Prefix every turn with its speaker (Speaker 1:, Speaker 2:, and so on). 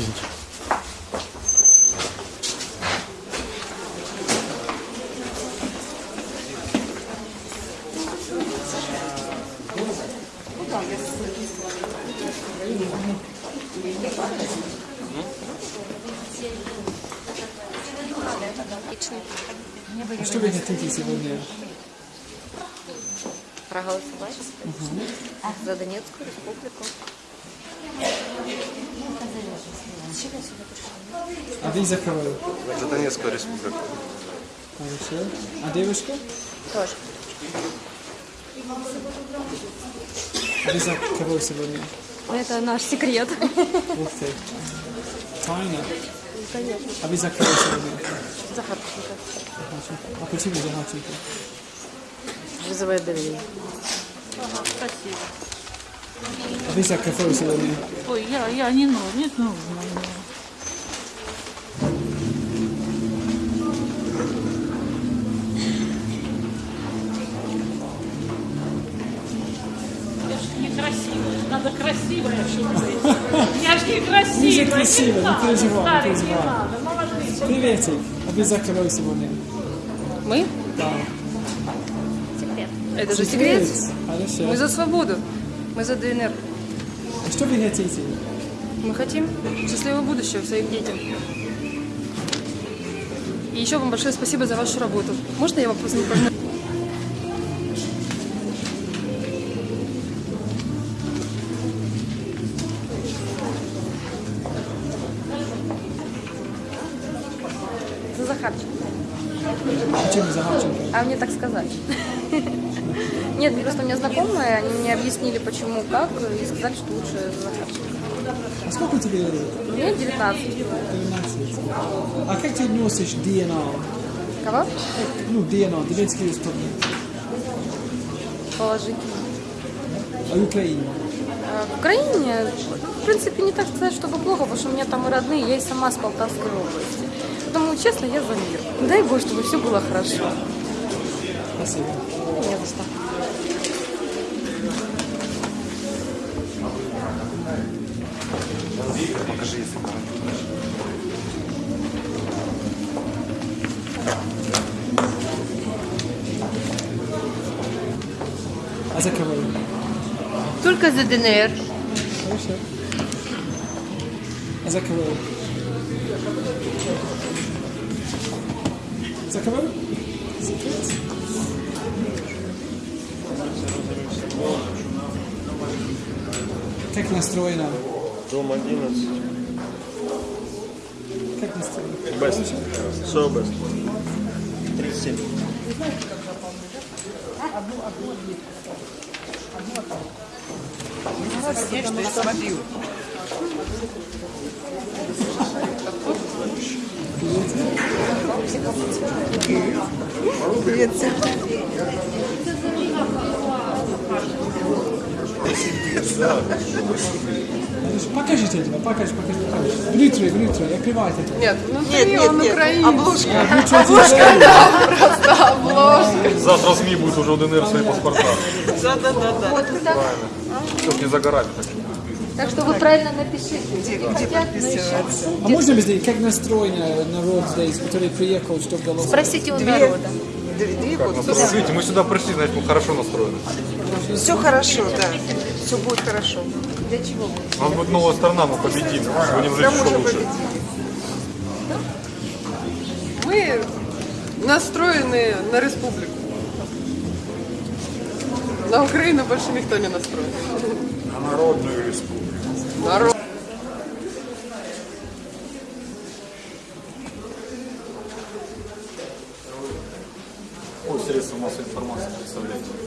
Speaker 1: Извините. А что вы хотите сегодня?
Speaker 2: Проголосовать за Донецкую республику.
Speaker 1: А вы за кого?
Speaker 3: За Донецкую республику.
Speaker 1: Хорошо. А девушка?
Speaker 2: Тоже.
Speaker 1: А за кого сегодня?
Speaker 2: Это наш секрет.
Speaker 1: Ух ты. Тайна.
Speaker 2: Конечно.
Speaker 1: А вы за кого сегодня?
Speaker 2: Захарченко.
Speaker 1: А почему за Харченко?
Speaker 2: Вызывает доверие.
Speaker 4: Спасибо.
Speaker 1: А вы за кого сегодня?
Speaker 4: Ой, я, я не нужно, не нужно мне. Я ж некрасивая, надо красивая, чтобы быть. Я ж
Speaker 1: же красивая, не переживай, не
Speaker 4: не
Speaker 1: переживай.
Speaker 4: надо, молодые.
Speaker 1: Приветик. А кого сегодня?
Speaker 5: Мы?
Speaker 1: Да.
Speaker 5: Это же секрет.
Speaker 1: Хорошо.
Speaker 5: Мы за свободу. Мы за ДНР.
Speaker 1: А что вы хотите?
Speaker 5: Мы хотим счастливого будущего своим детям. И еще вам большое спасибо за вашу работу. Можно я вам просто?
Speaker 2: За Захарченко.
Speaker 1: Почему за Харченко?
Speaker 2: А мне так сказали. Нет, просто у меня знакомые, они мне объяснили, почему, как, и сказали, что лучше.
Speaker 1: А сколько тебе лет?
Speaker 2: Мне 19.
Speaker 1: 13. А как ты носишь ДНА?
Speaker 2: Кого?
Speaker 1: Ну, ДНА, Донецкий республик.
Speaker 2: Положительно.
Speaker 1: А в Украине?
Speaker 2: А В Украине, в принципе, не так сказать, чтобы плохо, потому что у меня там и родные, я и сама с Полтавской области. Поэтому, честно, я за мир. Дай Бог, чтобы все было хорошо.
Speaker 1: Спасибо.
Speaker 2: Не за что.
Speaker 3: Покажи, если
Speaker 1: А за кого?
Speaker 6: Только за ДНР.
Speaker 1: Хорошо. А за кого? За кого? Как настроена?
Speaker 3: Дом 11.
Speaker 1: Как настроена?
Speaker 3: Бест. Собес. 37.
Speaker 1: Покажите этого, покажи, покажи, покажи. Внутри, внутри, открывайте это.
Speaker 5: Нет, внутри он украинец.
Speaker 6: Обложка.
Speaker 7: Завтра СМИ будет уже у ДНР свои паспорта.
Speaker 6: Да, да, да, да.
Speaker 7: Все ж не за горами. Так. что.
Speaker 2: Так что вы правильно напишите.
Speaker 6: Где, где подписываться?
Speaker 1: А можно объяснить, как настроен народ здесь, который приехал, чтобы голосовать?
Speaker 2: Спросите у народа.
Speaker 6: Две, две
Speaker 7: настроены? Видите, мы сюда пришли, значит, мы хорошо настроены.
Speaker 6: Все хорошо, да все будет хорошо. Для чего?
Speaker 7: У нас будет новая страна, мы победим. Будем жить еще лучше.
Speaker 5: Мы настроены на республику. На Украину больше никто не настроен.
Speaker 7: На народную республику.
Speaker 5: Народ. Ой, средства массовой информации представляете.